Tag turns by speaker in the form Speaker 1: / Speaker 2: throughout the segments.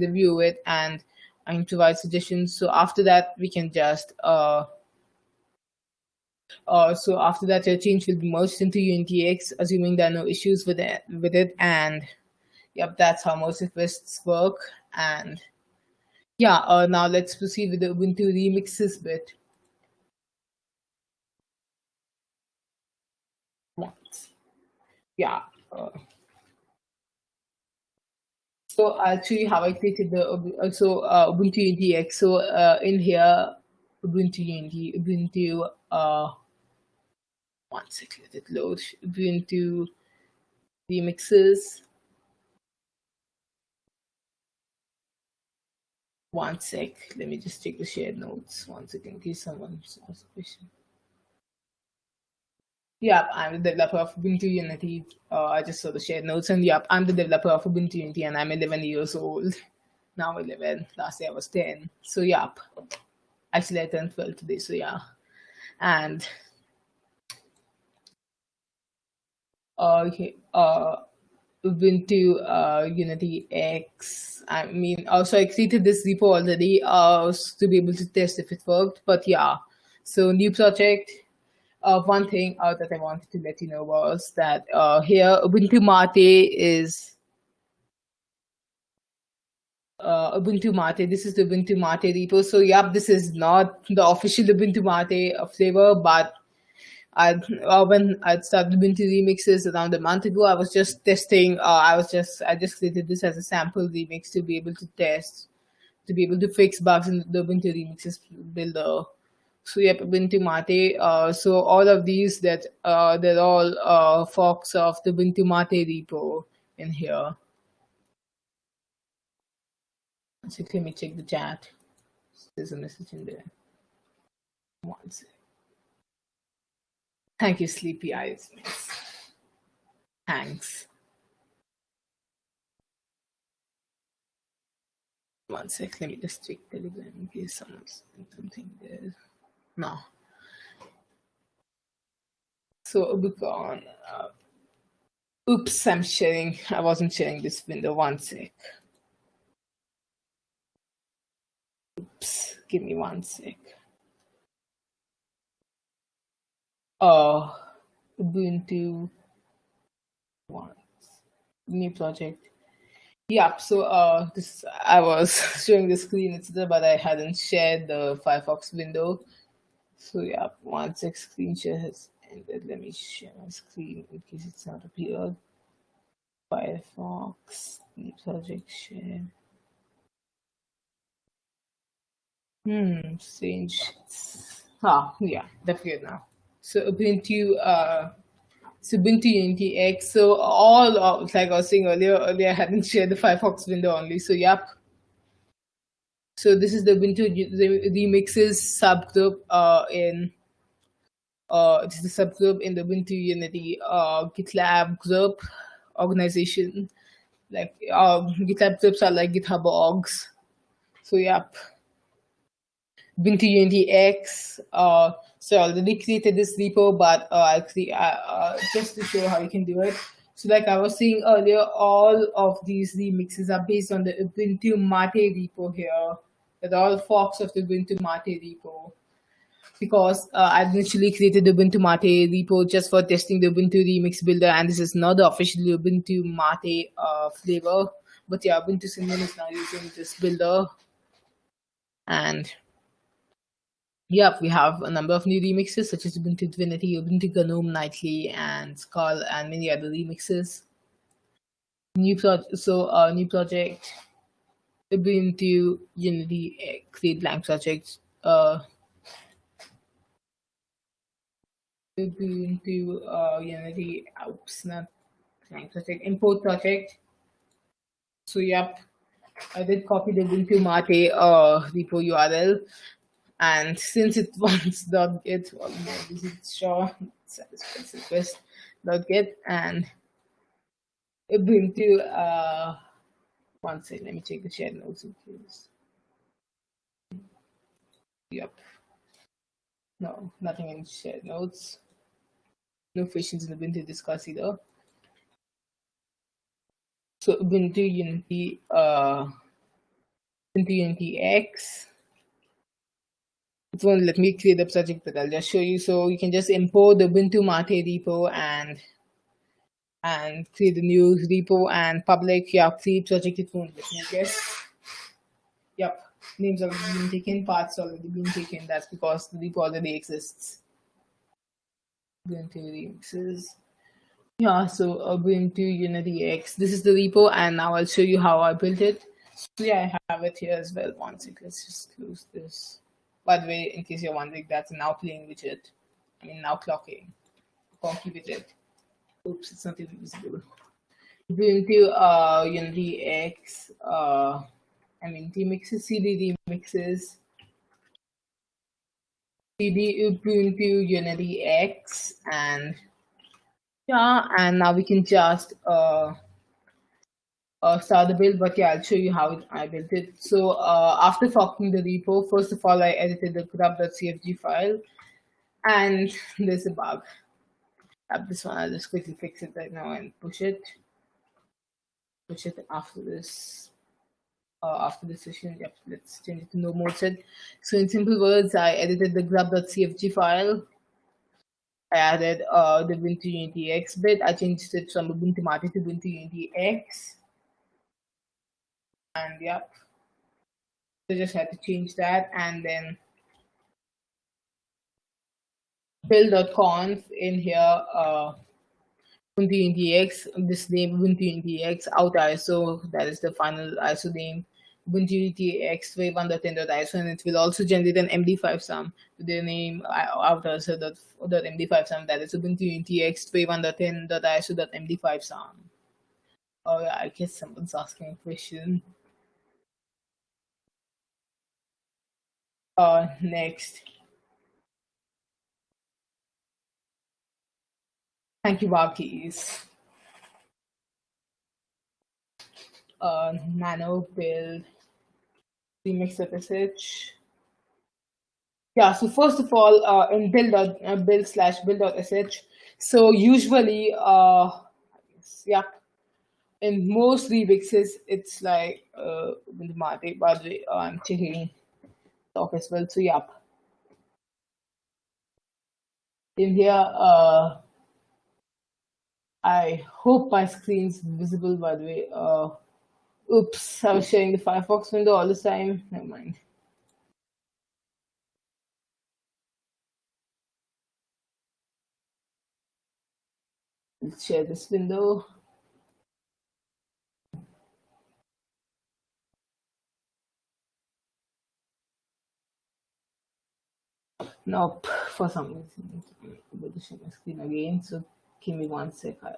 Speaker 1: review it and I can provide suggestions. So after that, we can just uh, uh, so after that, your change will be merged into UnityX, assuming there are no issues with it. With it, and yep, that's how most requests work. And yeah, uh, now let's proceed with the Ubuntu remixes bit. Yeah. Uh, so you how I created the also uh, Ubuntu UnityX. So uh, in here, Ubuntu Ubuntu uh, one second, let it load. Ubuntu remixes. One sec, let me just check the shared notes. One second, case someone a question. Yeah, I'm the developer of Ubuntu Unity. Uh, I just saw the shared notes, and yep, I'm the developer of Ubuntu Unity, and I'm 11 years old. Now 11. Last year I was 10. So yep. Actually, I turned 12 today. So yeah, and okay, uh, Ubuntu uh, Unity X. I mean, also I created this repo already uh, to be able to test if it worked. But yeah, so new project. Uh, one thing uh, that I wanted to let you know was that uh, here Ubuntu Mate is uh, Ubuntu Mate. This is the Ubuntu Mate repo. So yep, this is not the official Ubuntu Mate flavor, but I uh, when I started Ubuntu remixes around a month ago, I was just testing. Uh, I was just I just created this as a sample remix to be able to test, to be able to fix bugs in the Ubuntu remixes builder. So yep, Ubuntu Mate. Uh, so all of these that uh, they're all uh, forks of the Ubuntu Mate repo in here. So let me check the chat. There's a message in there. One second. Thank you, Sleepy Eyes. Thanks. One sec, let me just check Telegram in case someone's something there. No. So Ubicon. Uh, oops, I'm sharing. I wasn't sharing this window. One sec. Oops, give me one sec. uh ubuntu one new project yep so uh this i was showing the screen etc but i hadn't shared the firefox window so yeah once the screen share has ended let me share my screen in case it's not appeared firefox project share hmm strange ah yeah good now so Ubuntu, uh, so Ubuntu Unity X. So all of, like I was saying earlier, earlier I hadn't shared the Firefox window only. So yep. So this is the Ubuntu remixes subgroup uh, in uh, this is a subgroup in the Ubuntu Unity uh, GitLab group organization. Like uh, GitLab groups are like GitHub orgs. So yep. Ubuntu Unity X. Uh, so I already created this repo, but uh, actually, uh, uh, just to show how you can do it. So like I was saying earlier, all of these remixes are based on the Ubuntu Mate repo here. They're all forks of the Ubuntu Mate repo. Because uh, I initially created the Ubuntu Mate repo just for testing the Ubuntu Remix Builder, and this is not the official Ubuntu Mate uh, flavor. But yeah, Ubuntu Cinnamon is now using this builder. And Yep, we have a number of new remixes such as Ubuntu Divinity, Ubuntu GNOME Nightly, and Skull, and many other remixes. New project, so uh, new project, Ubuntu Unity create blank project. Uh, Ubuntu uh, Unity, oops, not blank project, import project. So yep, I did copy the Ubuntu Mate uh, repo URL and since it wants .git, well, this is sure satisfies .git and Ubuntu, uh, one second, let me check the shared notes in case. Yep. No, nothing in shared notes. No questions in the Ubuntu discuss either. So Ubuntu Unity, uh, Ubuntu Unity X. It won't let me create the project, but I'll just show you. So you can just import the Ubuntu Mate repo and and create a new repo and public yeah create project it won't let me guess. Yep, names already been taken, paths already been taken. That's because the repo already exists. Ubuntu remixes. Yeah, so uh, Ubuntu Unity X. This is the repo, and now I'll show you how I built it. So yeah, I have it here as well. One second, let's just close this. By the way, in case you're wondering, that's now playing widget. I mean now clocking. Conky widget. Oops, it's not even visible. Ubuntu uh, Unity X. Uh, I mean remixes, CD remixes. CD Ubuntu Unity X and yeah, and now we can just uh, uh, start the build, but yeah, I'll show you how I built it. So uh, after forking the repo, first of all, I edited the grub.cfg file, and there's a bug. This one, I'll just quickly fix it right now and push it. Push it after this. Uh, after the session, yep, let's change it to no mode set. So in simple words, I edited the grub.cfg file. I added uh, the Ubuntu Unity X bit. I changed it from Ubuntu Mate to Ubuntu Unity X and yep so just had to change that and then build.conf in here uh ubuntu UnityX, this name ubuntu UnityX out iso that is the final iso name. Ubuntu UnityX 1.10.iso and it will also generate an md5 sum with the name out iso dot md5 sum. That is ubuntu UnityX 1.10.iso.md5 sum. Oh yeah i guess someone's asking a question. Uh, next. Thank you, Barkeys. Uh, nano build remix sh. Yeah, so first of all, uh, in build uh, build slash build sh. So usually, uh, yeah, in most remixes, it's like uh, by the way, I'm checking talk as well. So yeah, in here, uh, I hope my screen's visible by the way. Uh, oops, I was sharing the Firefox window all the time. Never mind. Let's share this window. Nope, for some reason. I'm able to share my screen again. So give me one sec. I'll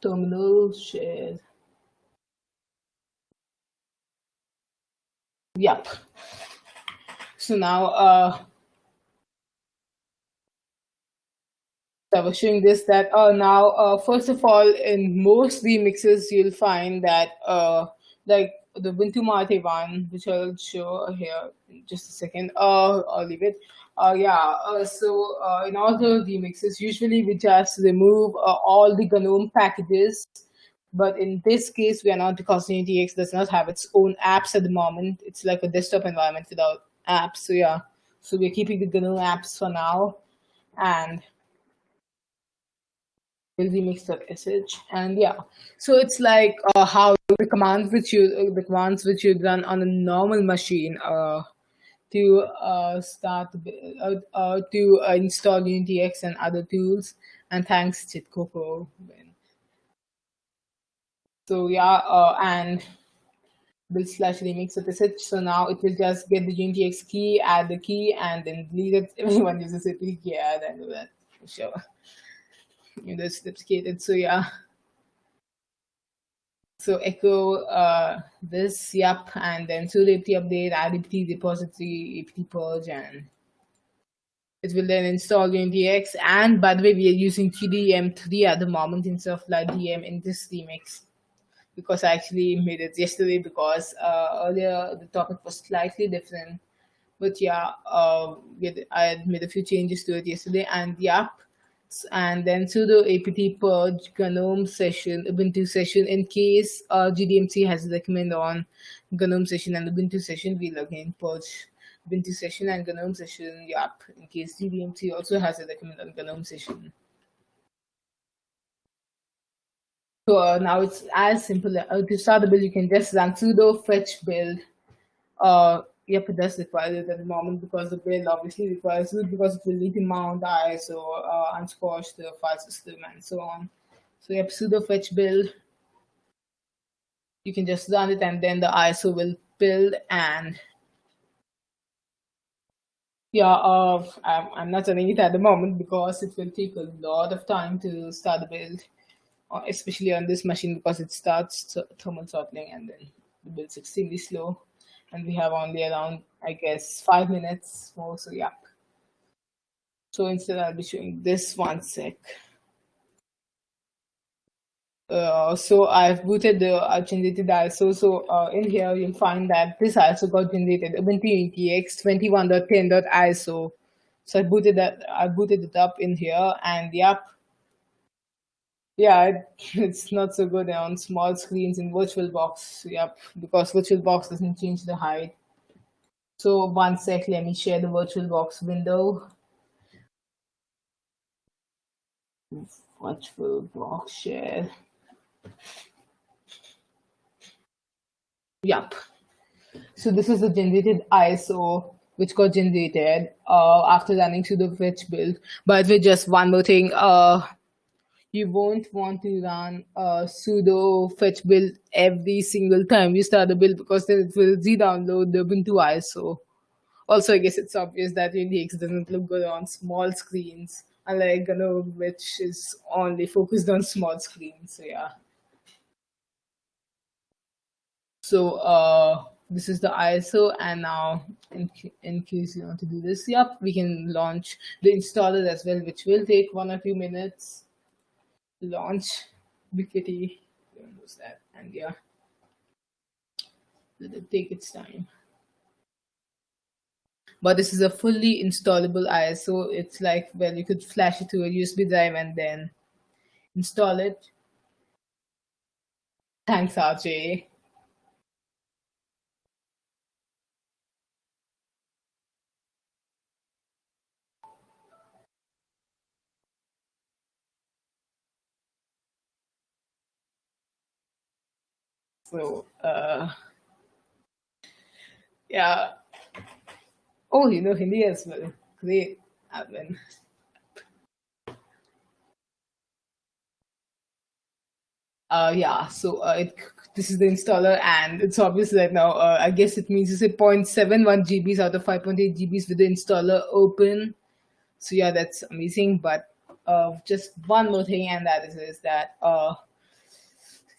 Speaker 1: terminal share. Yep. So now, uh, I was showing this that uh, now, uh, first of all, in most remixes, you'll find that uh, like the Ubuntu Mate one, which I'll show here in just a second. Uh, I'll leave it. Uh, yeah, uh, so uh, in all the remixes, usually we just remove uh, all the GNOME packages. But in this case, we are not because UnityX does not have its own apps at the moment. It's like a desktop environment without apps. So yeah, so we're keeping the GNOME apps for now. And remix.sh and yeah so it's like uh, how the commands which you the commands which you run on a normal machine uh, to uh, start uh, uh, to install UnityX and other tools and thanks Chitcoco so yeah and build slash remix of the So now it will just get the UnityX key, add the key, and then delete it. Everyone uses it. Yeah, then do that for sure you know, sophisticated. So yeah. So echo uh, this, yep, and then so apt update, add apt repository, apt purge, and it will then install UnityX. And by the way, we are using GDM3 at the moment instead of LightDM in this remix because I actually made it yesterday because uh, earlier the topic was slightly different. But yeah, uh, I had made a few changes to it yesterday, and yep, and then sudo apt purge gnome session ubuntu session in case uh, gdm3 has recommend on gnome session and ubuntu session we'll again purge ubuntu session and gnome session yep in case gdm3 also has a recommend on gnome session. So uh, now it's as simple uh, to start the build you can just run sudo fetch build uh yep, it does require it at the moment because the build obviously requires it because it will need to mount ISO, uh, unsquash the file system, and so on. So yep, sudo fetch build. You can just run it, and then the ISO will build. And yeah, uh, I'm, I'm not running it at the moment because it will take a lot of time to start the build, uh, especially on this machine because it starts thermal throttling and then the build's extremely slow and we have only around, I guess, five minutes more. So yeah. So instead, I'll be showing this one sec. Uh, so I've booted the uh, generated ISO. So uh, in here, you'll find that this ISO got generated Ubuntu UTX 21.10.ISO. So I booted that. I booted it up in here, and yep, yeah, it, it's not so good on small screens in VirtualBox. Yep, because VirtualBox doesn't change the height. So one sec, let me share the VirtualBox window. VirtualBox share. Yep. So this is the generated ISO which got generated uh, after running through the fetch build. But with just one more thing, uh, you won't want to run a sudo fetch build every single time you start a build because then it will re-download the Ubuntu ISO. Also, I guess it's obvious that UDX doesn't look good on small screens, unlike GNOME, which is only focused on small screens. So yeah. So uh, this is the ISO, and now in, in case you want to do this, yep, we can launch the installer as well, which will take one or two minutes launch Ubiquity use that. And yeah. Let it take its time. But this is a fully installable ISO it's like well you could flash it to a USB drive and then install it. Thanks RJ So, uh, yeah. Oh, you know Hindi as well. Great, admin. Uh, yeah, so uh, it, this is the installer, and it's obvious right now uh, I guess it means it's 0.71 GBs out of 5.8 GBs with the installer open. So yeah, that's amazing. But uh, just one more thing, and that is, is that uh,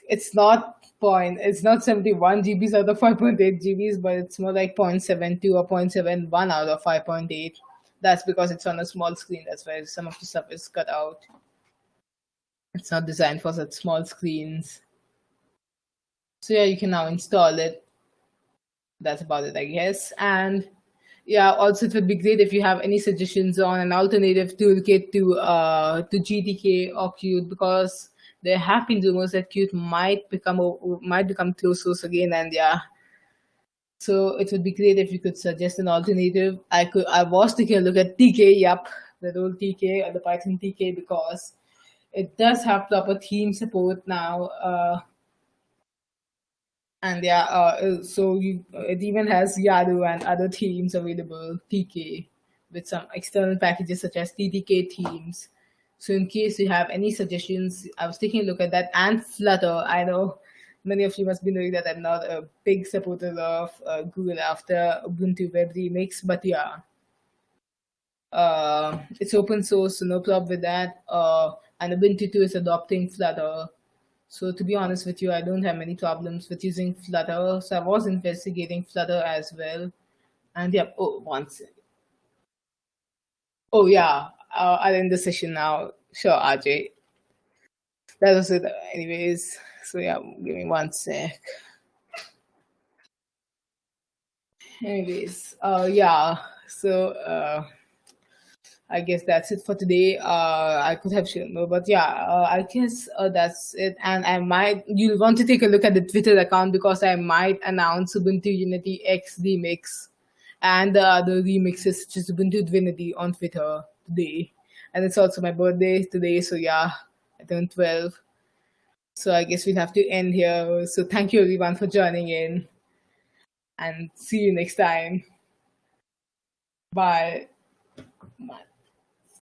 Speaker 1: it's not point. It's not 71 gbs out of 5.8 gbs but it's more like 0.72 or 0.71 out of 5.8 that's because it's on a small screen. That's why some of the stuff is cut out. It's not designed for such small screens. So yeah you can now install it. That's about it i guess. And yeah also it would be great if you have any suggestions on an alternative toolkit to uh to gtk or qt because there have been rumors that Qt might become might become closed source again, and yeah. So it would be great if you could suggest an alternative. I could I was taking a look at TK, yep, the old TK or the Python TK because it does have proper theme support now. Uh, and yeah, uh, so you, it even has Yaru and other themes available, TK, with some external packages such as TTK themes. So in case you have any suggestions, I was taking a look at that and Flutter. I know many of you must be knowing that I'm not a big supporter of uh, Google after Ubuntu Web Remix, but yeah. Uh, it's open source, so no problem with that. Uh, and Ubuntu 2 is adopting Flutter. So to be honest with you, I don't have many problems with using Flutter. So I was investigating Flutter as well. And yeah, oh, one second. Oh yeah, uh, I'll end the session now. Sure, RJ. That was it, anyways. So yeah, give me one sec. Anyways, uh, yeah. So uh, I guess that's it for today. Uh, I could have shown more, but yeah, uh, I guess uh, that's it. And I might you'll want to take a look at the Twitter account because I might announce Ubuntu Unity X remix and the other remixes such as Ubuntu Divinity on Twitter today. And it's also my birthday today, so yeah, I turned 12. So I guess we'll have to end here. So thank you everyone for joining in and see you next time. Bye. Bye.